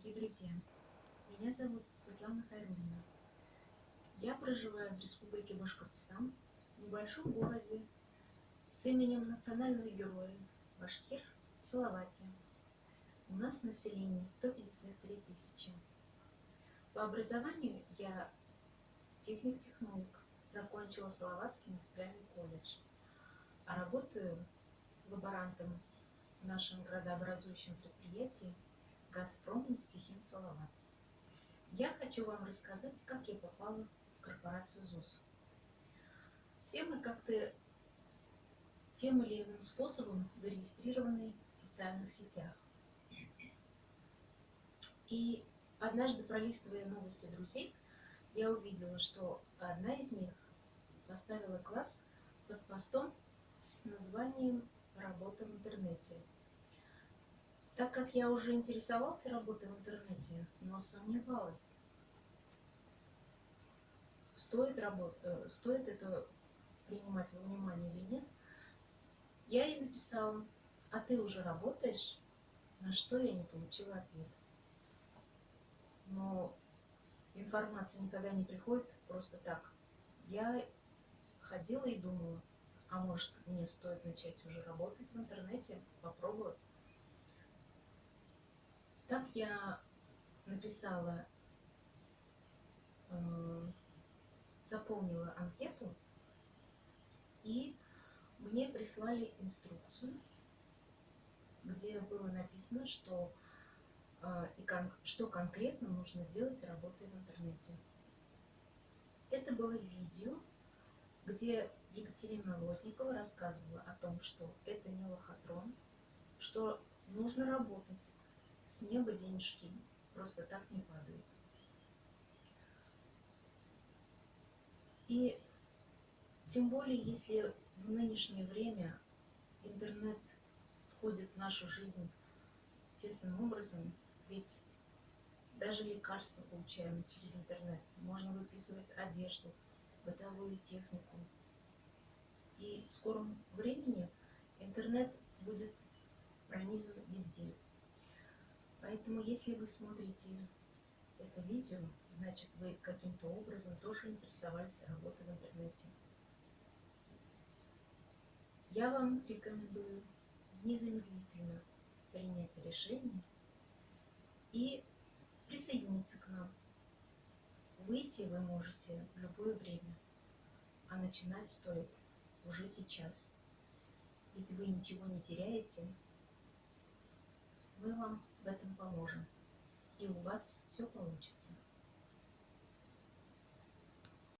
дорогие друзья! Меня зовут Светлана Хайруллина. Я проживаю в Республике Башкортостан, в небольшом городе с именем национального героя Башкир Салавате. У нас население 153 тысячи. По образованию я техник-технолог, закончила Салаватский индустриальный колледж, а работаю лаборантом в нашем градообразующем предприятии «Газпром нефтехим Салават». Я хочу вам рассказать, как я попала в корпорацию ЗУС. Все мы как-то тем или иным способом зарегистрированы в социальных сетях. И однажды, пролистывая новости друзей, я увидела, что одна из них поставила класс под постом с названием «Работа в интернете». Так как я уже интересовался работой в интернете, но сомневалась, стоит, работ... Э, стоит это принимать во внимание или нет, я ей написала, а ты уже работаешь? На что я не получила ответ. Но информация никогда не приходит просто так. Я ходила и думала, а может мне стоит начать уже работать в интернете, попробовать. Так я написала, э, заполнила анкету, и мне прислали инструкцию, где было написано, что, э, и кон, что конкретно нужно делать, работая в интернете. Это было видео, где Екатерина Лотникова рассказывала о том, что это не лохотрон, что нужно работать, с неба денежки просто так не падают. И тем более, если в нынешнее время интернет входит в нашу жизнь тесным образом, ведь даже лекарства получаем через интернет. Можно выписывать одежду, бытовую технику. И в скором времени интернет будет пронизан везде. Поэтому, если вы смотрите это видео, значит, вы каким-то образом тоже интересовались работой в интернете. Я вам рекомендую незамедлительно принять решение и присоединиться к нам. Выйти вы можете в любое время, а начинать стоит уже сейчас. Ведь вы ничего не теряете, мы вам в этом поможем, и у вас все получится.